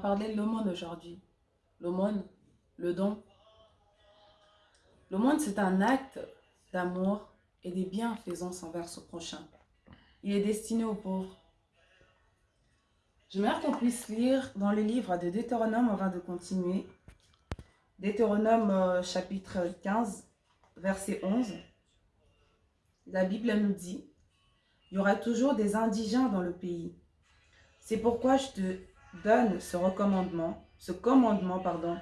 Parler de l'aumône aujourd'hui. L'aumône, le don. L'aumône, c'est un acte d'amour et des bienfaisances envers son prochain. Il est destiné aux pauvres. J'aimerais qu'on puisse lire dans le livre de Deutéronome avant de continuer. Deutéronome euh, chapitre 15, verset 11. La Bible nous dit, il y aura toujours des indigents dans le pays. C'est pourquoi je te donne ce recommandement, ce commandement, pardon.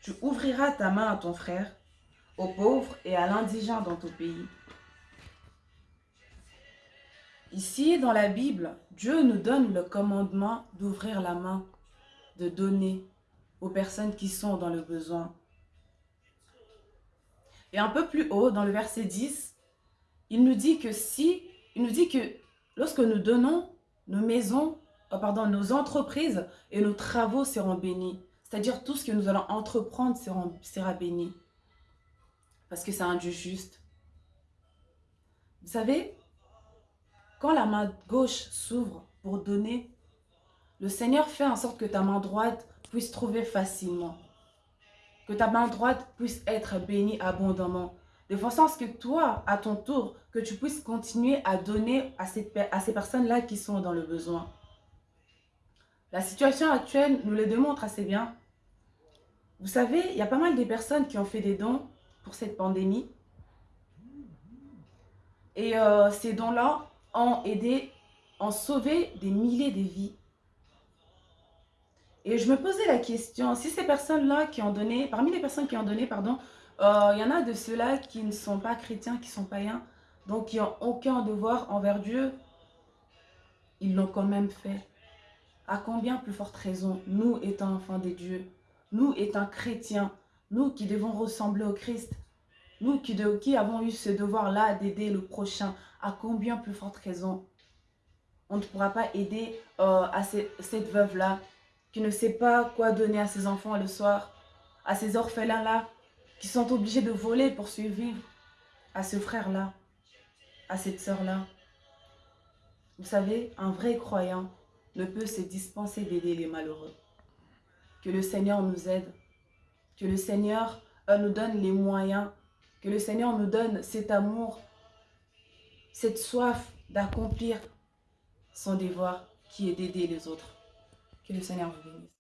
Tu ouvriras ta main à ton frère, aux pauvres et à l'indigent dans ton pays. Ici, dans la Bible, Dieu nous donne le commandement d'ouvrir la main, de donner aux personnes qui sont dans le besoin. Et un peu plus haut, dans le verset 10, il nous dit que si, il nous dit que lorsque nous donnons nos maisons, oh, pardon, nos entreprises et nos travaux seront bénis. C'est-à-dire tout ce que nous allons entreprendre sera, béni. Parce que c'est un Dieu juste. Vous savez, quand la main gauche s'ouvre pour donner, le Seigneur fait en sorte que ta main droite puisse trouver facilement. Que ta main droite puisse être bénie abondamment. De façon à ce que toi, à ton tour, que tu puisses continuer à donner à ces personnes-là qui sont dans le besoin. La situation actuelle nous le démontre assez bien. Vous savez, il y a pas mal de personnes qui ont fait des dons pour cette pandémie. Et euh, ces dons-là ont aidé, ont sauvé des milliers de vies. Et je me posais la question, si ces personnes-là qui ont donné, parmi les personnes qui ont donné, pardon, euh, il y en a de ceux-là qui ne sont pas chrétiens, qui sont païens, donc qui n'ont aucun devoir envers Dieu, ils l'ont quand même fait. À combien plus forte raison, nous étant enfants de Dieu, nous étant chrétiens, nous qui devons ressembler au Christ, nous qui, qui avons eu ce devoir-là d'aider le prochain, à combien plus forte raison on ne pourra pas aider euh, à cette veuve-là qui ne sait pas quoi donner à ses enfants le soir, à ces orphelins-là qui sont obligés de voler pour survivre, à ce frère-là, à cette sœur-là. Vous savez, un vrai croyant ne peut se dispenser d'aider les malheureux. Que le Seigneur nous aide, que le Seigneur euh, nous donne les moyens, que le Seigneur nous donne cet amour, cette soif d'accomplir son devoir qui est d'aider les autres. Que le Seigneur vous bénisse.